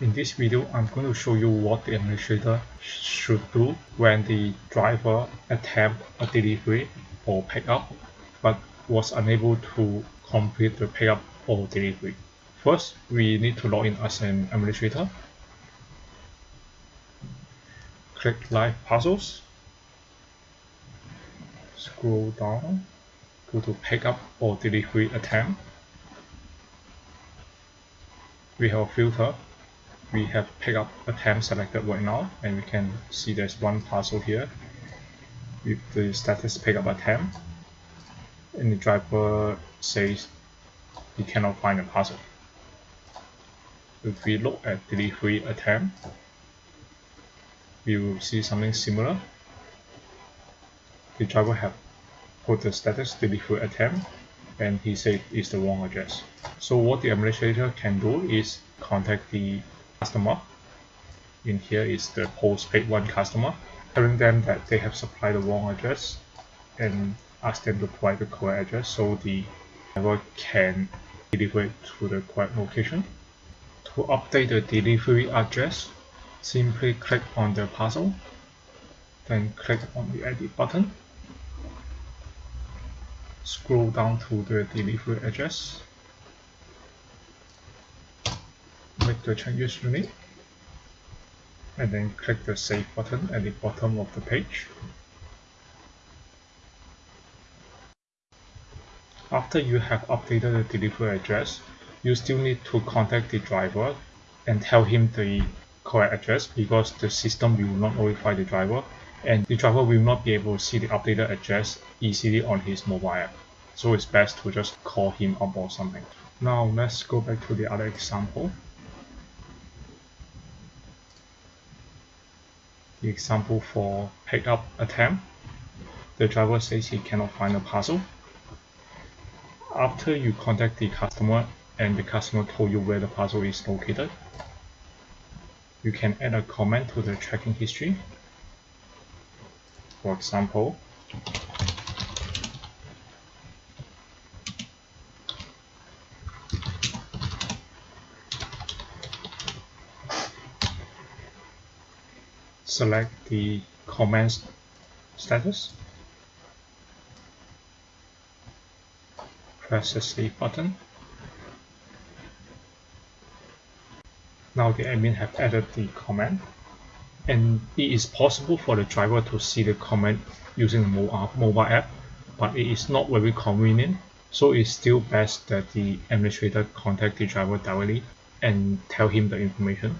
In this video, I'm going to show you what the administrator should do when the driver attempt a delivery or pickup but was unable to complete the pickup or delivery. First, we need to log in as an administrator. Click Live Parcels. Scroll down, go to Pickup or Delivery Attempt. We have a filter we have pickup attempt selected right now and we can see there's one parcel here with the status pickup attempt and the driver says he cannot find the parcel. If we look at delivery attempt, we will see something similar. The driver have put the status delivery attempt and he said it's the wrong address. So what the administrator can do is contact the customer. In here is the postpaid one customer, telling them that they have supplied the wrong address and ask them to provide the correct address so the driver can deliver it to the correct location. To update the delivery address, simply click on the parcel, then click on the edit button. Scroll down to the delivery address make the changes you need and then click the save button at the bottom of the page. After you have updated the delivery address, you still need to contact the driver and tell him the correct address because the system will not notify the driver and the driver will not be able to see the updated address easily on his mobile app. So it's best to just call him up or something. Now let's go back to the other example. The example for pickup attempt, the driver says he cannot find the parcel. After you contact the customer and the customer told you where the parcel is located, you can add a comment to the tracking history. For example, select the comments status. Press the save button. Now the admin have added the comment and it is possible for the driver to see the comment using the uh, mobile app but it is not very convenient. So it's still best that the administrator contact the driver directly and tell him the information